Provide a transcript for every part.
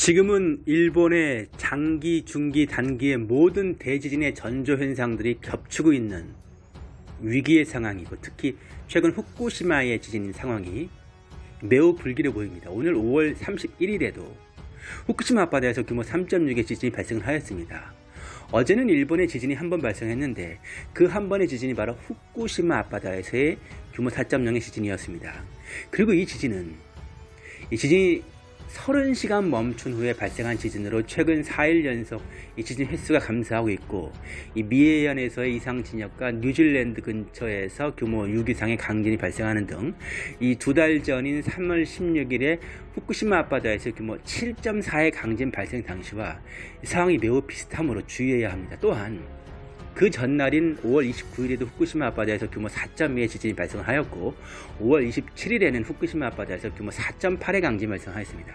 지금은 일본의 장기, 중기, 단기의 모든 대지진의 전조 현상들이 겹치고 있는 위기의 상황이고 특히 최근 후쿠시마의 지진 상황이 매우 불길해 보입니다. 오늘 5월 31일에도 후쿠시마 앞바다에서 규모 3.6의 지진이 발생을 하였습니다. 어제는 일본의 지진이 한 번 발생했는데 그 한 번의 지진이 바로 후쿠시마 앞바다에서의 규모 4.0의 지진이었습니다. 그리고 이 지진은 이 지진이 30시간 멈춘 후에 발생한 지진으로 최근 4일 연속 이 지진 횟수가 감소하고 있고 이 미해현에서의 이상 진역과 뉴질랜드 근처에서 규모 6 이상의 강진이 발생하는 등 이 두 달 전인 3월 16일에 후쿠시마 앞바다에서 규모 7.4의 강진 발생 당시와 상황이 매우 비슷하므로 주의해야 합니다. 또한 그 전날인 5월 29일에도 후쿠시마 앞바다에서 규모 4.2의 지진이 발생하였고 5월 27일에는 후쿠시마 앞바다에서 규모 4.8의 강진이 발생하였습니다.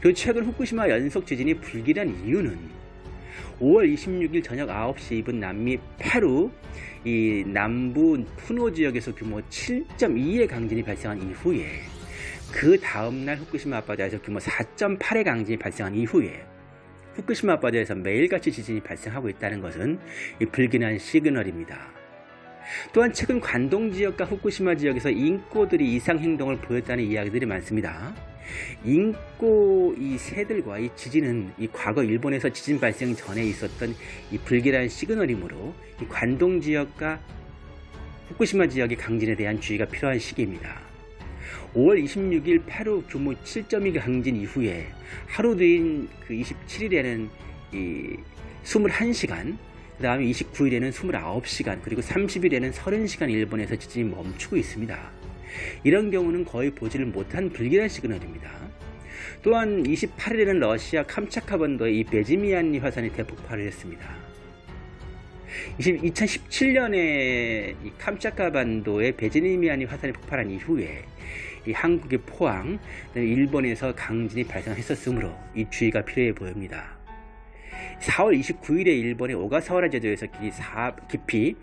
그리고 최근 후쿠시마 연속 지진이 불길한 이유는 5월 26일 저녁 9시 입은 남미 페루 이 남부 푸노 지역에서 규모 7.2의 강진이 발생한 이후에 그 다음날 후쿠시마 앞바다에서 규모 4.8의 강진이 발생한 이후에 후쿠시마 바다에서 매일같이 지진이 발생하고 있다는 것은 불길한 시그널입니다. 또한 최근 관동 지역과 후쿠시마 지역에서 인꼬들이 이상 행동을 보였다는 이야기들이 많습니다. 인꼬 이 새들과 이 지진은 이 과거 일본에서 지진 발생 전에 있었던 이 불길한 시그널이므로 이 관동 지역과 후쿠시마 지역의 강진에 대한 주의가 필요한 시기입니다. 5월 26일 페루 규모 7.2 강진 이후에 하루 뒤인 그 27일에는 이 21시간 그 다음에 29일에는 29시간 그리고 30일에는 30시간 일본에서 지진이 멈추고 있습니다. 이런 경우는 거의 보지를 못한 불길한 시그널입니다. 또한 28일에는 러시아 캄차카 반도에 이 베지미안리 화산이 대폭발을 했습니다. 2017년에 이 캄차카 반도에 베지미안리 화산이 폭발한 이후에 이 한국의 포항, 일본에서 강진이 발생했었으므로 이 주의가 필요해 보입니다. 4월 29일에 일본의 오가사와라 제도에서 깊이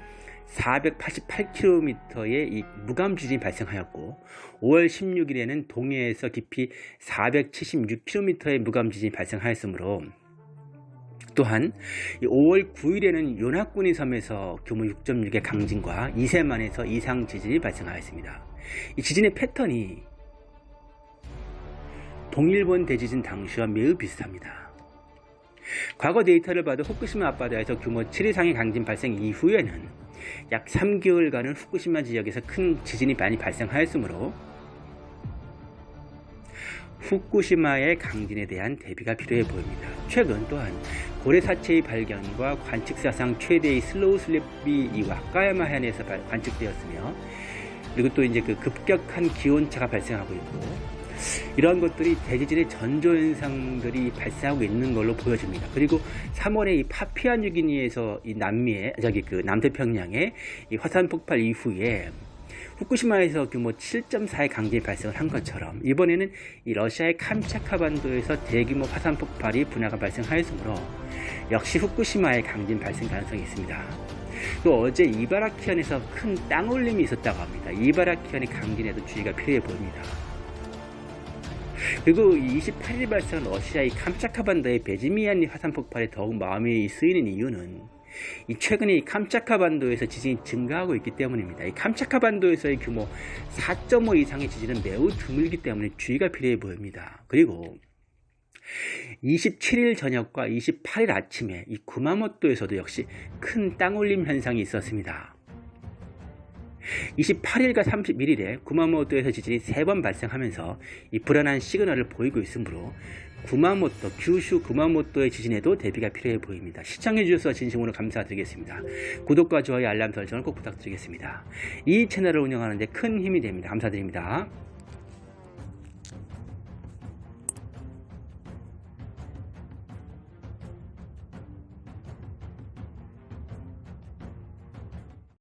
488km의 이 무감 지진이 발생하였고 5월 16일에는 동해에서 깊이 476km의 무감 지진이 발생하였으므로 또한 5월 9일에는 요나꾸니 섬에서 규모 6.6의 강진과 이세만에서 이상 지진이 발생하였습니다. 이 지진의 패턴이 동일본 대지진 당시와 매우 비슷합니다. 과거 데이터를 봐도 후쿠시마 앞바다에서 규모 7 이상의 강진 발생 이후에는 약 3개월간은 후쿠시마 지역에서 큰 지진이 많이 발생하였으므로 후쿠시마의 강진에 대한 대비가 필요해 보입니다. 최근 또한 고래사체의 발견과 관측사상 최대의 slow slip이 이 와카야마 해안에서 관측되었으며 그리고 또 이제 그 급격한 기온차가 발생하고 있고 이러한 것들이 대지진의 전조 현상들이 발생하고 있는 걸로 보여집니다. 그리고 3월에 이 파피아 뉴기니에서 이 남미에 저기 그 남태평양에 이 화산 폭발 이후에 후쿠시마에서 규모 7.4의 강진이 발생을 한 것처럼 이번에는 이 러시아의 캄차카 반도에서 대규모 화산 폭발이 분화가 발생하였으므로 역시 후쿠시마의 강진 발생 가능성이 있습니다. 또 어제 이바라키현에서 큰 땅올림이 있었다고 합니다. 이바라키현의 강진에도 주의가 필요해 보입니다. 그리고 28일 발생한 러시아의 캄차카 반도의 베지미안리 화산 폭발에 더욱 마음이 쓰이는 이유는 이 최근에 이 캄차카 반도에서 지진이 증가하고 있기 때문입니다. 이 캄차카 반도에서의 규모 4.5 이상의 지진은 매우 드물기 때문에 주의가 필요해 보입니다. 그리고 27일 저녁과 28일 아침에 이 구마모토에서도 역시 큰 땅올림 현상이 있었습니다. 28일과 31일에 구마모토에서 지진이 3번 발생하면서 이 불안한 시그널을 보이고 있으므로 구마모토, 규슈 구마모토의 지진에도 대비가 필요해 보입니다. 시청해주셔서 진심으로 감사드리겠습니다. 구독과 좋아요, 알람 설정을 꼭 부탁드리겠습니다. 이 채널을 운영하는데 큰 힘이 됩니다. 감사드립니다.